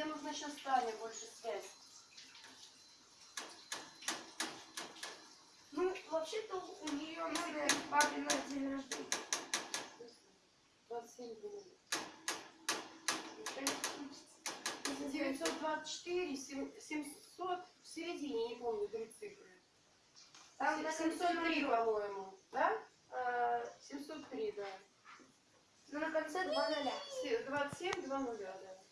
мне нужно сейчас Таня больше связь. Ну, вообще-то у нее надо папе на день рождения. 27 минут. 924, 700, в середине, не помню, три цифры. Там 703, по-моему, да? А, 703, да. Но на конце два ноля. Се- 27, 2 нуля, да.